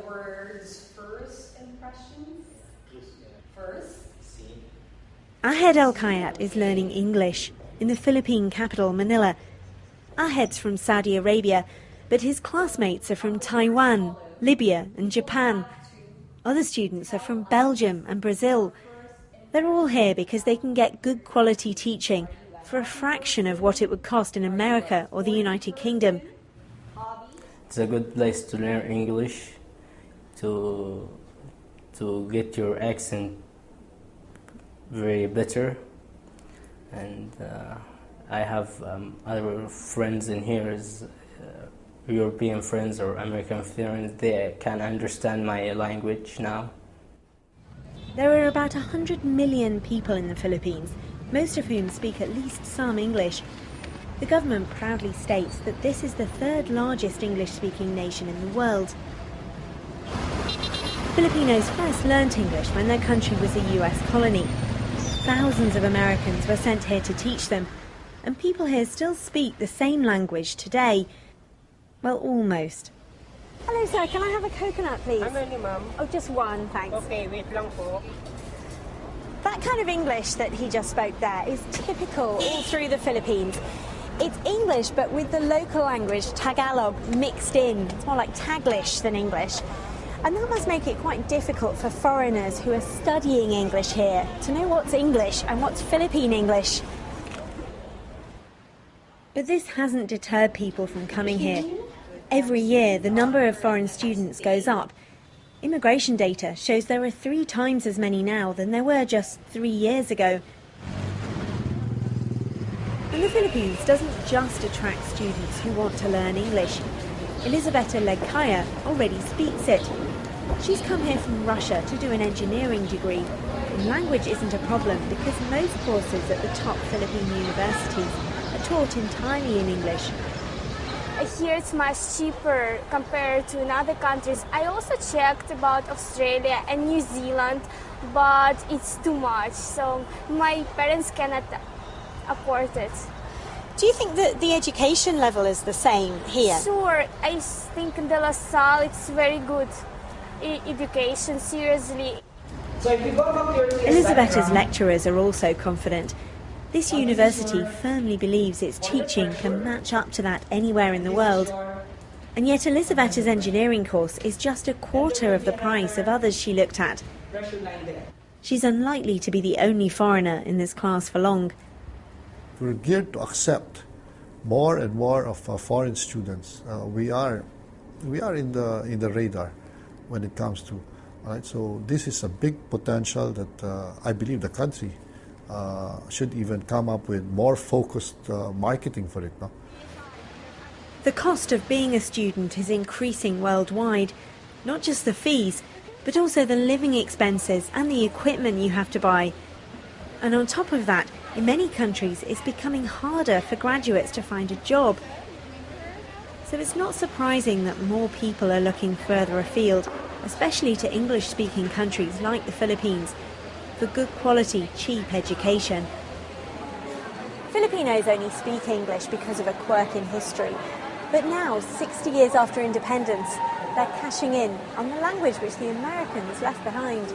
words, first impressions? First? Ahed El Kayat is learning English in the Philippine capital, Manila. Ahed's from Saudi Arabia, but his classmates are from Taiwan, Libya, and Japan. Other students are from Belgium and Brazil. They're all here because they can get good quality teaching for a fraction of what it would cost in America or the United Kingdom. It's a good place to learn English to to get your accent very better, and uh, I have um, other friends in here, is, uh, European friends or American friends. They can understand my language now. There are about 100 million people in the Philippines, most of whom speak at least some English. The government proudly states that this is the third largest English-speaking nation in the world. Filipinos first learnt English when their country was a US colony. Thousands of Americans were sent here to teach them, and people here still speak the same language today. Well, almost. Hello, sir. Can I have a coconut, please? How many, ma'am? Oh, just one, thanks. Okay, wait lang po. That kind of English that he just spoke there is typical all through the Philippines. It's English, but with the local language, Tagalog, mixed in. It's more like Taglish than English. And that must make it quite difficult for foreigners who are studying English here to know what's English and what's Philippine English. But this hasn't deterred people from coming here. Every year, the number of foreign students goes up. Immigration data shows there are three times as many now than there were just three years ago. And the Philippines doesn't just attract students who want to learn English. Elisabetta Legkaya already speaks it. She's come here from Russia to do an engineering degree. And language isn't a problem because most courses at the top Philippine universities are taught entirely in English. Here it's much cheaper compared to in other countries. I also checked about Australia and New Zealand, but it's too much. So my parents cannot afford it. Do you think that the education level is the same here? Sure, I think in De La Salle it's very good education, seriously. Elisabetta's lecturers are also confident. This university firmly believes its teaching can match up to that anywhere in the world. And yet Elisabetta's engineering course is just a quarter of the price of others she looked at. She's unlikely to be the only foreigner in this class for long. We're geared to accept more and more of uh, foreign students. Uh, we are, we are in the in the radar when it comes to, right? So this is a big potential that uh, I believe the country uh, should even come up with more focused uh, marketing for it. No? The cost of being a student is increasing worldwide, not just the fees, but also the living expenses and the equipment you have to buy. And on top of that, in many countries, it's becoming harder for graduates to find a job. So it's not surprising that more people are looking further afield, especially to English-speaking countries like the Philippines, for good quality, cheap education. Filipinos only speak English because of a quirk in history. But now, 60 years after independence, they're cashing in on the language which the Americans left behind.